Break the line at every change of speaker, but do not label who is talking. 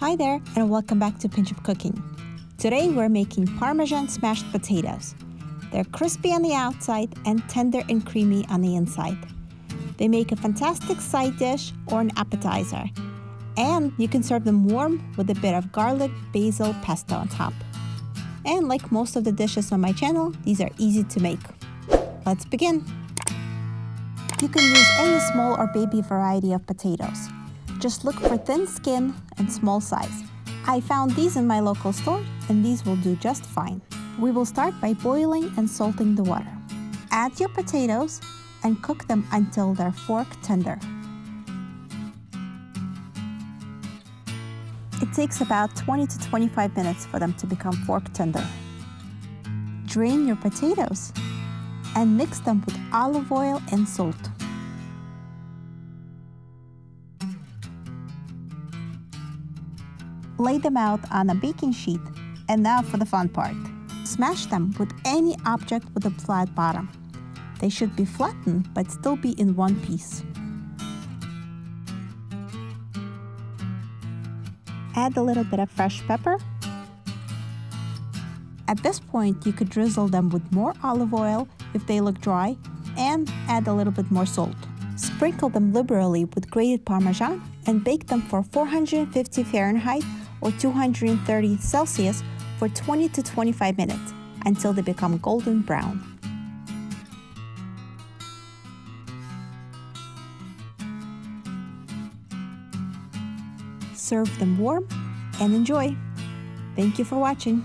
Hi there, and welcome back to Pinch of Cooking. Today we're making Parmesan smashed potatoes. They're crispy on the outside and tender and creamy on the inside. They make a fantastic side dish or an appetizer, and you can serve them warm with a bit of garlic basil pesto on top. And like most of the dishes on my channel, these are easy to make. Let's begin. You can use any small or baby variety of potatoes. Just look for thin skin and small size. I found these in my local store and these will do just fine. We will start by boiling and salting the water. Add your potatoes and cook them until they're fork tender. It takes about 20 to 25 minutes for them to become fork tender. Drain your potatoes and mix them with olive oil and salt. Lay them out on a baking sheet. And now for the fun part. Smash them with any object with a flat bottom. They should be flattened but still be in one piece. Add a little bit of fresh pepper. At this point, you could drizzle them with more olive oil if they look dry and add a little bit more salt. Sprinkle them liberally with grated Parmesan and bake them for 450 Fahrenheit or 230 Celsius for 20 to 25 minutes until they become golden brown. Serve them warm and enjoy. Thank you for watching.